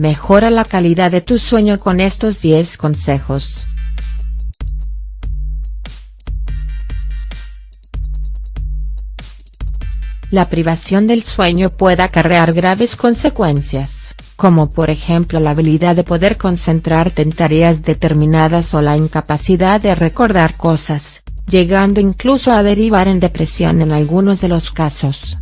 Mejora la calidad de tu sueño con estos 10 consejos. La privación del sueño puede acarrear graves consecuencias, como por ejemplo la habilidad de poder concentrarte en tareas determinadas o la incapacidad de recordar cosas, llegando incluso a derivar en depresión en algunos de los casos.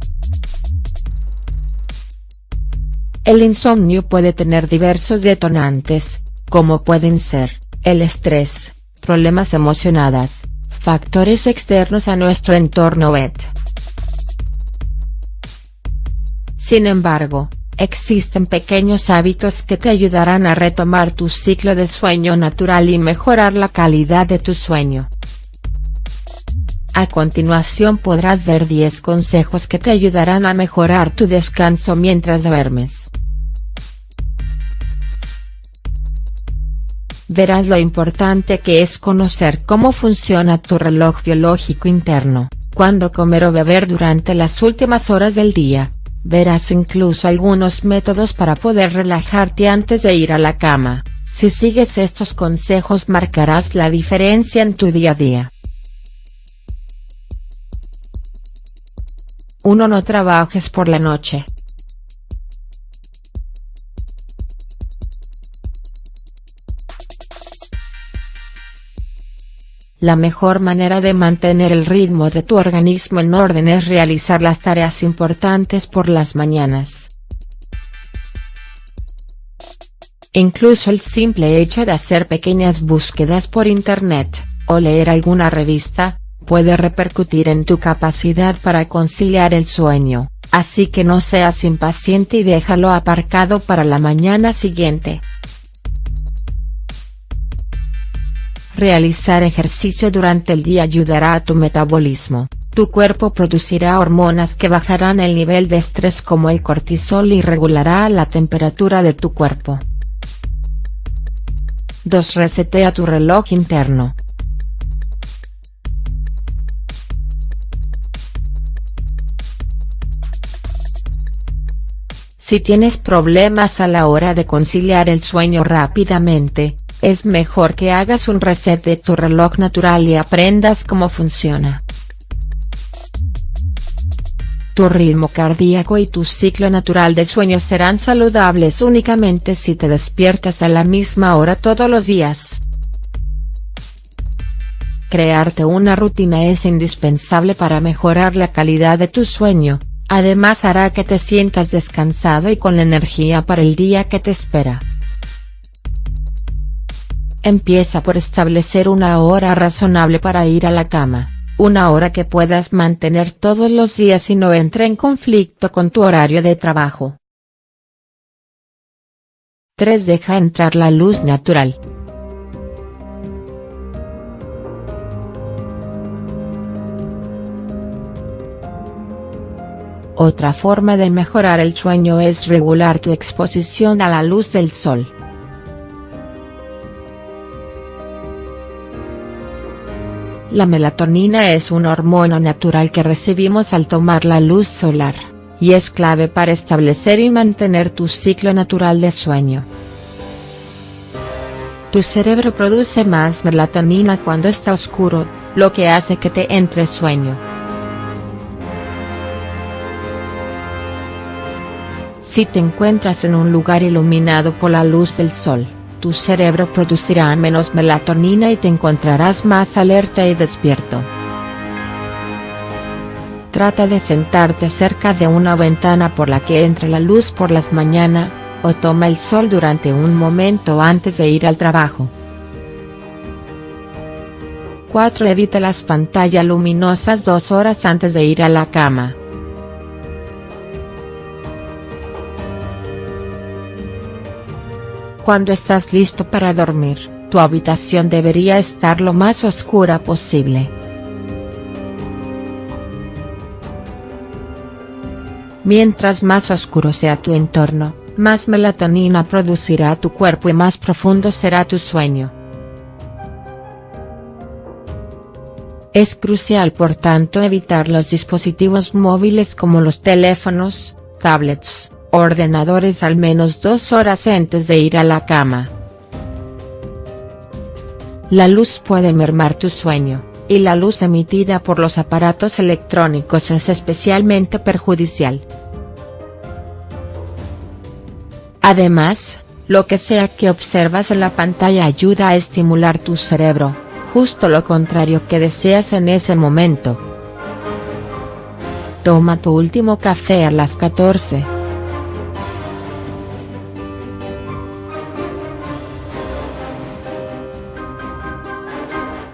El insomnio puede tener diversos detonantes, como pueden ser, el estrés, problemas emocionados, factores externos a nuestro entorno etc. Sin embargo, existen pequeños hábitos que te ayudarán a retomar tu ciclo de sueño natural y mejorar la calidad de tu sueño. A continuación podrás ver 10 consejos que te ayudarán a mejorar tu descanso mientras duermes. Verás lo importante que es conocer cómo funciona tu reloj biológico interno, cuándo comer o beber durante las últimas horas del día, verás incluso algunos métodos para poder relajarte antes de ir a la cama, si sigues estos consejos marcarás la diferencia en tu día a día. 1. No trabajes por la noche. La mejor manera de mantener el ritmo de tu organismo en orden es realizar las tareas importantes por las mañanas. Incluso el simple hecho de hacer pequeñas búsquedas por internet, o leer alguna revista, puede repercutir en tu capacidad para conciliar el sueño, así que no seas impaciente y déjalo aparcado para la mañana siguiente. Realizar ejercicio durante el día ayudará a tu metabolismo, tu cuerpo producirá hormonas que bajarán el nivel de estrés como el cortisol y regulará la temperatura de tu cuerpo. 2. Resetea tu reloj interno. Si tienes problemas a la hora de conciliar el sueño rápidamente, es mejor que hagas un reset de tu reloj natural y aprendas cómo funciona. Tu ritmo cardíaco y tu ciclo natural de sueño serán saludables únicamente si te despiertas a la misma hora todos los días. Crearte una rutina es indispensable para mejorar la calidad de tu sueño, además hará que te sientas descansado y con energía para el día que te espera. Empieza por establecer una hora razonable para ir a la cama, una hora que puedas mantener todos los días y no entre en conflicto con tu horario de trabajo. 3. Deja entrar la luz natural. Otra forma de mejorar el sueño es regular tu exposición a la luz del sol. La melatonina es una hormona natural que recibimos al tomar la luz solar, y es clave para establecer y mantener tu ciclo natural de sueño. Tu cerebro produce más melatonina cuando está oscuro, lo que hace que te entre sueño. Si te encuentras en un lugar iluminado por la luz del sol, tu cerebro producirá menos melatonina y te encontrarás más alerta y despierto. Trata de sentarte cerca de una ventana por la que entre la luz por las mañana, o toma el sol durante un momento antes de ir al trabajo. 4. Evita las pantallas luminosas dos horas antes de ir a la cama. Cuando estás listo para dormir, tu habitación debería estar lo más oscura posible. Mientras más oscuro sea tu entorno, más melatonina producirá tu cuerpo y más profundo será tu sueño. Es crucial por tanto evitar los dispositivos móviles como los teléfonos, tablets, ordenadores al menos dos horas antes de ir a la cama. La luz puede mermar tu sueño, y la luz emitida por los aparatos electrónicos es especialmente perjudicial. Además, lo que sea que observas en la pantalla ayuda a estimular tu cerebro, justo lo contrario que deseas en ese momento. Toma tu último café a las 14.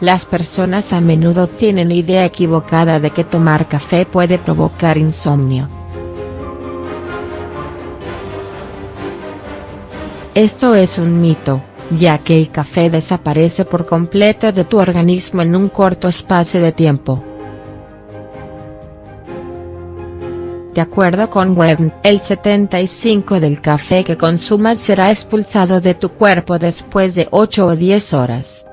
Las personas a menudo tienen idea equivocada de que tomar café puede provocar insomnio. Esto es un mito, ya que el café desaparece por completo de tu organismo en un corto espacio de tiempo. De acuerdo con Webb, el 75 del café que consumas será expulsado de tu cuerpo después de 8 o 10 horas.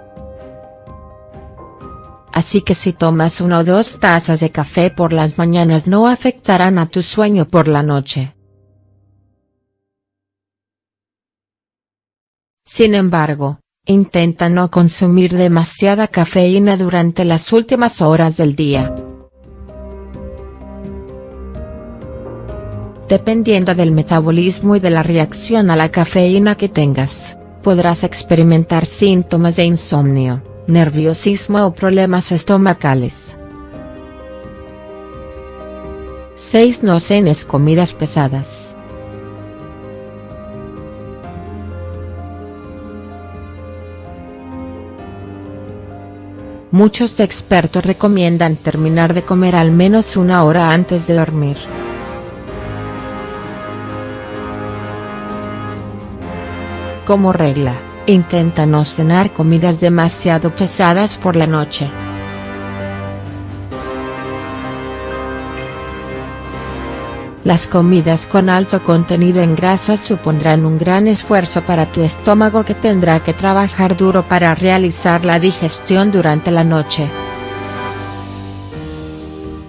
Así que si tomas una o dos tazas de café por las mañanas no afectarán a tu sueño por la noche. Sin embargo, intenta no consumir demasiada cafeína durante las últimas horas del día. Dependiendo del metabolismo y de la reacción a la cafeína que tengas, podrás experimentar síntomas de insomnio, nerviosismo o problemas estomacales. 6. No cenes comidas pesadas. Muchos expertos recomiendan terminar de comer al menos una hora antes de dormir. Como regla, intenta no cenar comidas demasiado pesadas por la noche. Las comidas con alto contenido en grasas supondrán un gran esfuerzo para tu estómago que tendrá que trabajar duro para realizar la digestión durante la noche.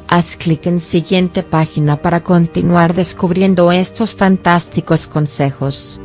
Haz clic en siguiente página para continuar descubriendo estos fantásticos consejos.